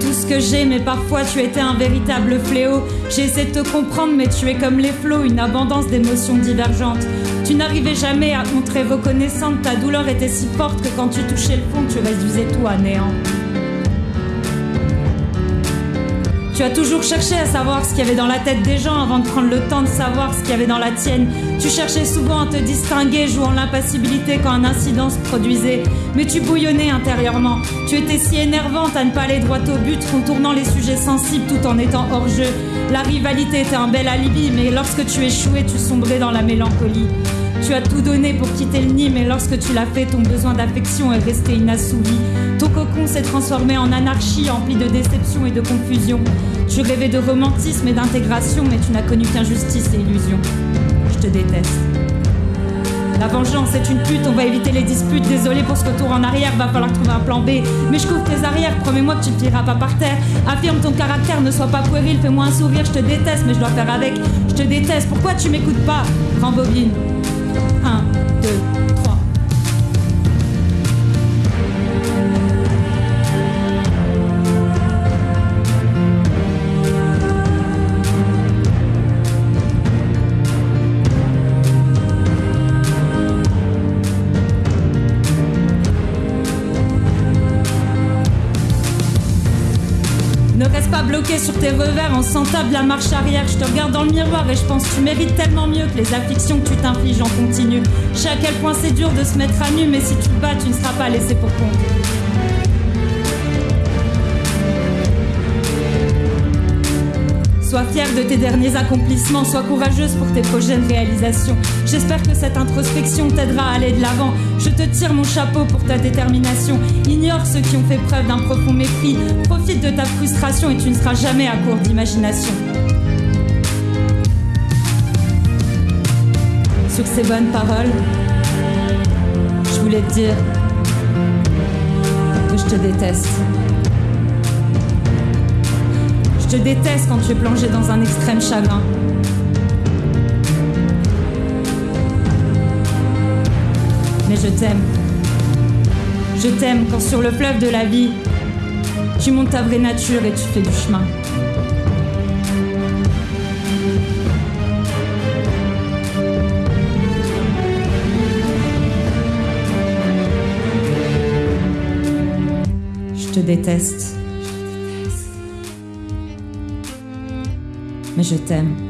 Tout ce que j'ai, mais parfois tu étais un véritable fléau. J'ai essayé de te comprendre, mais tu es comme les flots, une abondance d'émotions divergentes. Tu n'arrivais jamais à montrer reconnaissante, ta douleur était si forte que quand tu touchais le fond, tu réduisais tout à néant. Tu as toujours cherché à savoir ce qu'il y avait dans la tête des gens avant de prendre le temps de savoir ce qu'il y avait dans la tienne. Tu cherchais souvent à te distinguer, jouant l'impassibilité quand un incident se produisait. Mais tu bouillonnais intérieurement. Tu étais si énervante à ne pas aller droit au but, contournant les sujets sensibles tout en étant hors jeu. La rivalité était un bel alibi, mais lorsque tu échouais, tu sombrais dans la mélancolie. Tu as tout donné pour quitter le nid, mais lorsque tu l'as fait, ton besoin d'affection est resté inassouvi. Ton cocon s'est transformé en anarchie, empli de déception et de confusion. Tu rêvais de romantisme et d'intégration, mais tu n'as connu qu'injustice et illusion. Je te déteste. La vengeance est une pute, on va éviter les disputes. Désolé pour ce retour en arrière, va falloir trouver un plan B. Mais je couvre tes arrières, promets-moi que tu ne tireras pas par terre. Affirme ton caractère, ne sois pas puéril, fais-moi un sourire, je te déteste, mais je dois faire avec. Je te déteste, pourquoi tu m'écoutes pas Rembobine. 嗯对。Ne reste pas bloqué sur tes revers en sentant de la marche arrière. Je te regarde dans le miroir et je pense que tu mérites tellement mieux que les afflictions que tu t'infliges en continu. Je sais à quel point c'est dur de se mettre à nu, mais si tu te bats, tu ne seras pas laissé pour compte. Sois fière de tes derniers accomplissements, sois courageuse pour tes prochaines réalisations. J'espère que cette introspection t'aidera à aller de l'avant. Je te tire mon chapeau pour ta détermination. Ignore ceux qui ont fait preuve d'un profond mépris. Profite de ta frustration et tu ne seras jamais à court d'imagination. Sur ces bonnes paroles, je voulais te dire que je te déteste. Je te déteste quand tu es plongé dans un extrême chagrin. Mais je t'aime. Je t'aime quand sur le fleuve de la vie, tu montes ta vraie nature et tu fais du chemin. Je te déteste. Mais je t'aime.